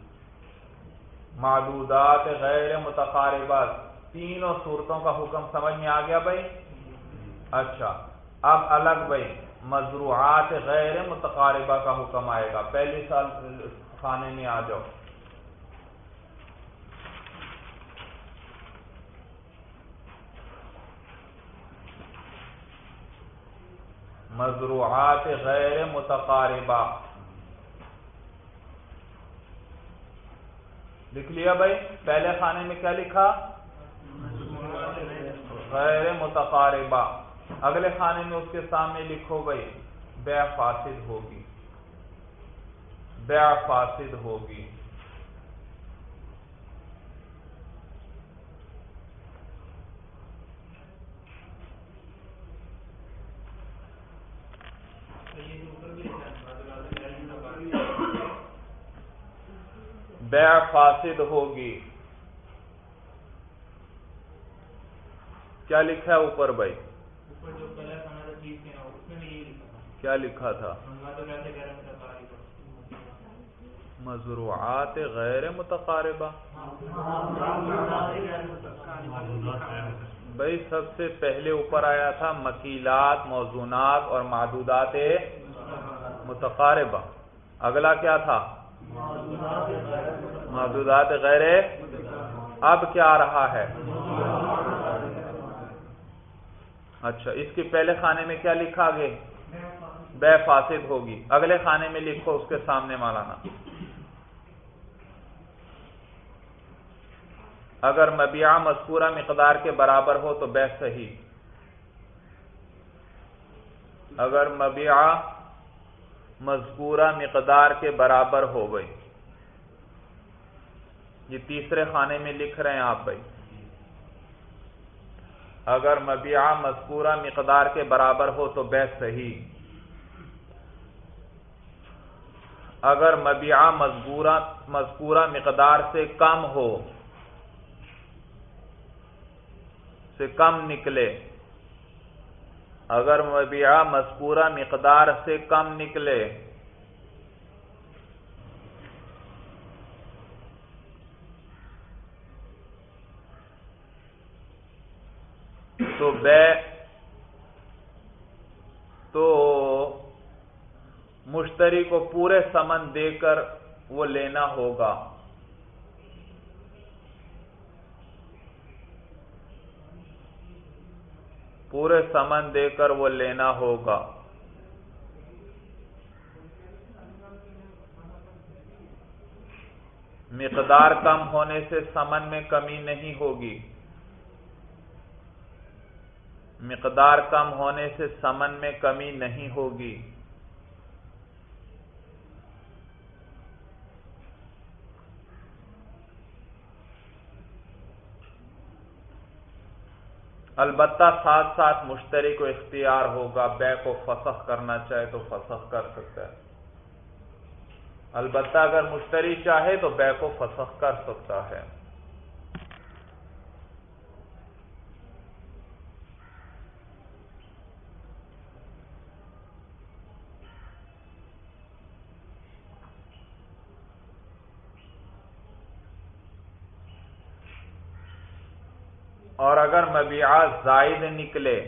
معدودات غیر متقاربات۔ تینوں صورتوں کا حکم سمجھ میں آ گیا بھائی؟ اچھا۔ اب الگ بھائی، مزروعات غیر متقاربہ کا حکم آئے گا۔ پہلی سال کھانے میں آ جاؤ۔ مزروعات غیر متقاربہ۔ لکھ لیا بھائی، پہلے خانے میں کیا لکھا؟ غیر متقاربہ۔ اگلے خانے میں اس کے سامنے لکھو بھائی، بے فاسد ہوگی۔ بے فاسد ہوگی۔ بے فاسد ہوگی۔ کیا لکھا ہے اوپر بھائی؟ کیا لکھا تھا؟ مضروعات غیر متقاربہ۔ بھائی سب سے پہلے اوپر آیا تھا مکیلات موزونات اور معدودات متقاربہ۔ اگلا کیا تھا؟ معدودات غیر اب کیا آ رہا ہے؟ اچھا اس کے پہلے خانے میں کیا لکھا گے بے فاسد ہوگی۔ اگلے خانے میں لکھو اس کے سامنے مالانا اگر مبیعہ مذکورہ مقدار کے برابر ہو تو بے صحیح۔ اگر مبیعہ مذکورہ مقدار کے برابر ہو گئی۔ یہ تیسرے خانے میں لکھ رہے ہیں آپ بھائی۔ اگر مبیعہ مذکورہ مقدار کے برابر ہو تو بے صحیح۔ اگر مبیعہ مذکورہ مذکورہ مقدار سے کم ہو، سے کم نکلے اگر مبیعہ مذکورہ مقدار سے کم نکلے۔ تو بے تو مشتری کو پورے سمن دے کر وہ لینا ہوگا۔ پورے سمن دے کر وہ لینا ہوگا۔ مقدار کم ہونے سے سمن میں کمی نہیں ہوگی۔ مقدار کم ہونے سے سمن میں کمی نہیں ہوگی۔ البتہ ساتھ ساتھ مشتری کو اختیار ہوگا بے کو فسخ کرنا چاہے تو فسخ کر سکتا ہے۔ البتہ اگر مشتری چاہے تو بے کو فسخ کر سکتا ہے اور اگر مبیعہ زائد نکلے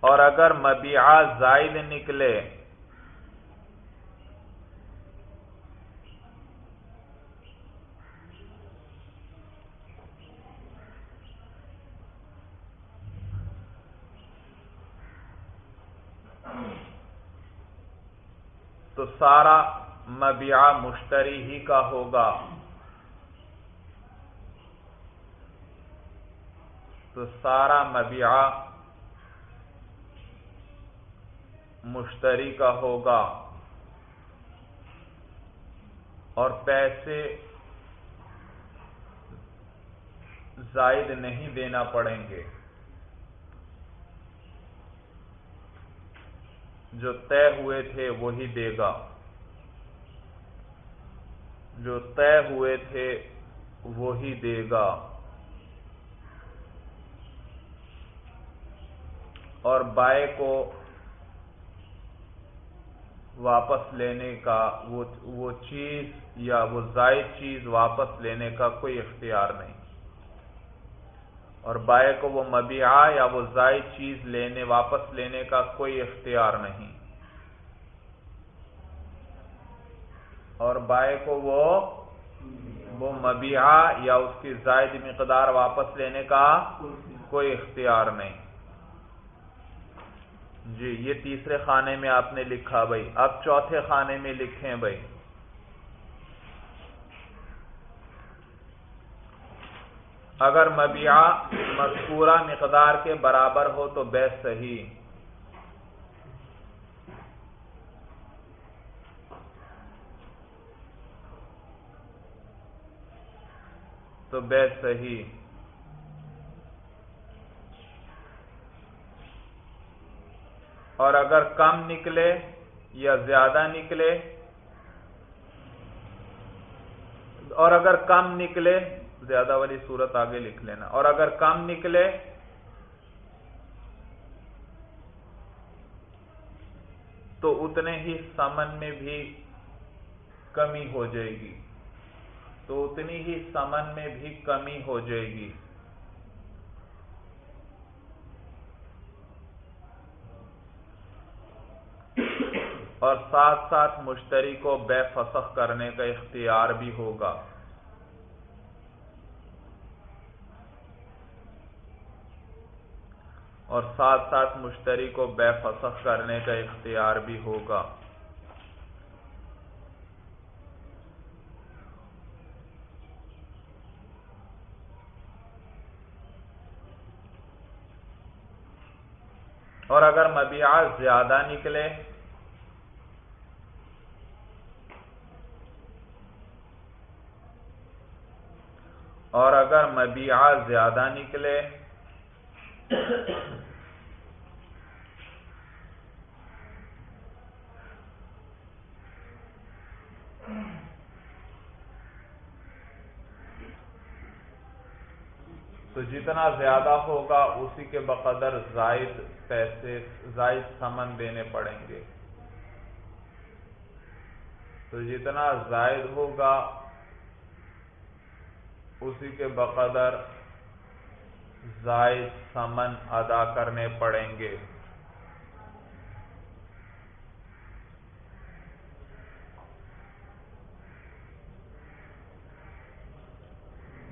اور اگر مبیعہ زائد نکلے تو سارا مبیعہ مشتری ہی کا ہوگا۔ تو سارا مبیعہ مشتری کا ہوگا اور پیسے زائد نہیں دینا پڑیں گے۔ جو طے ہوئے تھے وہی دے گا۔ جو طے ہوئے تھے وہی دے گا۔ اور بائے کو واپس لینے کا وہ چیز یا وہ زائد چیز واپس لینے کا کوئی اختیار نہیں۔ اور بائے کو وہ مبیعہ یا وہ زائد چیز لینے واپس لینے کا کوئی اختیار نہیں۔ اور بائے کو وہ وہ مبیعہ یا اس کی زائد مقدار واپس لینے کا کوئی اختیار نہیں۔ جی یہ تیسرے خانے میں آپ نے لکھا بھائی۔ اب چوتھے خانے میں لکھیں بھائی۔ اگر مبیعہ مذکورہ مقدار کے برابر ہو تو بے صحیح۔ تو بے صحیح۔ اور اگر کم نکلے یا زیادہ نکلے، اور اگر کم نکلے، زیادہ والی صورت آگے لکھ لینا، اور اگر کم نکلے، تو اتنے ہی سمن میں بھی کمی ہو جائے گی۔ تو اتنی ہی سمن میں بھی کمی ہو جائے گی۔ اور ساتھ ساتھ مشتری کو بے فسخ کرنے کا اختیار بھی ہوگا۔ اور ساتھ ساتھ مشتری کو بے فسخ کرنے کا اختیار بھی ہوگا۔ اور اگر مبیعات زیادہ نکلے اور اگر مبیعات زیادہ نکلے تو جتنا زیادہ ہوگا اسی کے بقدر زائد پیسے، زائد سمن دینے پڑیں گے۔ تو جتنا زائد ہوگا اسی کے بقدر زائد سمن ادا کرنے پڑیں گے۔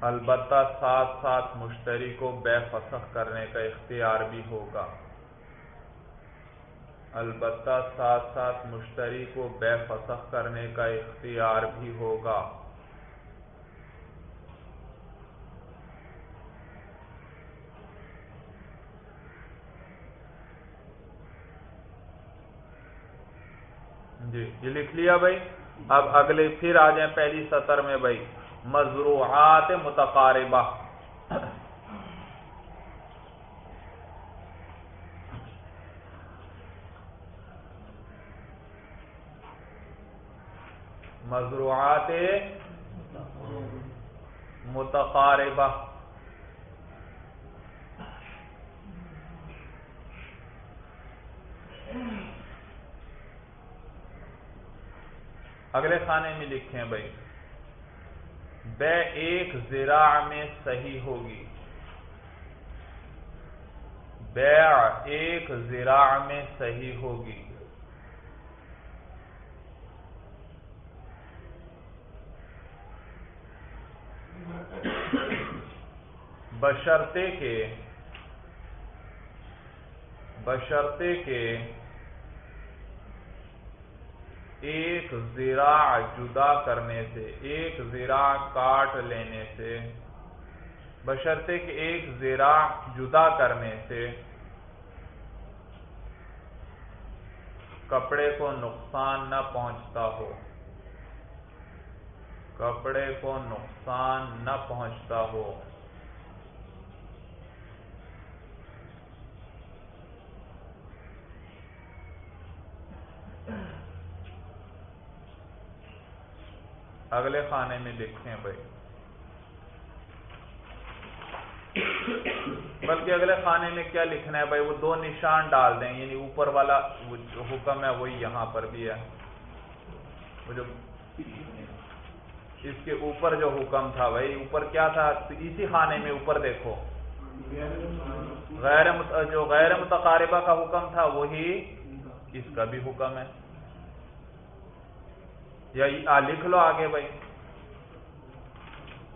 البتہ ساتھ ساتھ مشتری کو بے فسخ کرنے کا اختیار بھی ہوگا۔ البتہ ساتھ ساتھ مشتری کو بے فسخ کرنے کا اختیار بھی ہوگا۔ جی یہ لکھ لیا بھائی۔ اب اگلے پھر آ جائیں پہلی سطر میں بھائی۔ مضروعات متقاربہ۔ مضروعات متقاربہ۔ اگلے خانے میں لکھیں بھائی۔ بے ایک زراع میں صحیح ہوگی۔ بیع ایک زراع میں صحیح ہوگی۔ بشرتے کے بشرتے کے ایک زراع جدا کرنے سے، ایک زراع کاٹ لینے سے بشرتے ایک زراع جدا کرنے سے کپڑے کو نقصان نہ پہنچتا ہو۔ کپڑے کو نقصان نہ پہنچتا ہو۔ اگلے خانے میں لکھیں بھائی۔ بلکہ اگلے خانے میں کیا لکھنا ہے بھائی؟ وہ دو نشان ڈال دیں یعنی اوپر والا جو حکم ہے وہی یہاں پر بھی ہے۔ وہ جو اس کے اوپر جو حکم تھا بھائی، اوپر کیا تھا؟ اسی خانے میں اوپر دیکھو۔ غیر جو غیر متقاربہ کا حکم تھا، وہی اس کا بھی حکم ہے۔ یا لکھ لو آگے بھائی۔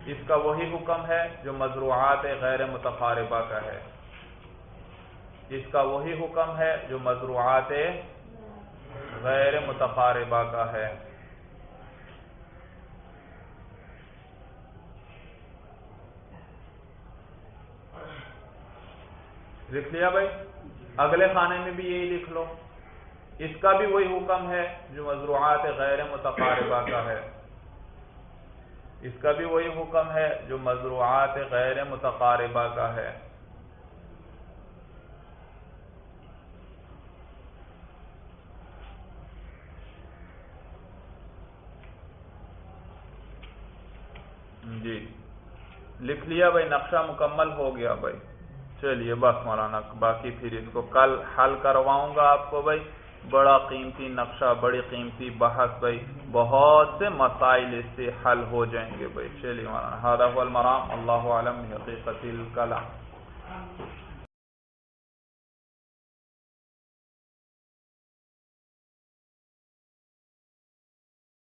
اس کا وہی حکم ہے جو مضروعات غیر متقاربہ کا ہے۔ اس کا وہی حکم ہے جو مضروعات غیر متقاربہ کا ہے۔ لکھ لیا بھائی؟ اگلے خانے میں بھی یہی لکھ لو۔ اس کا بھی وہی حکم ہے جو مضروعات غیر متقاربہ کا ہے۔ اس کا بھی وہی حکم ہے جو مضروعات غیر متقاربہ کا ہے۔ جی۔ لکھ لیا بھائی، نقشہ مکمل ہو گیا بھائی۔ چلیے، بس مولانا، باقی پھر اس کو کل حل کرواؤں گا آپ کو بھائی۔ بڑا قیمتی نقشہ، بڑی قیمتی بحث، بھائی، بہت سے مسائل اس سے حل ہو جائیں گے، بھائی، چلیے مولانا المرام، اللہ عالم حقیقت الکلام۔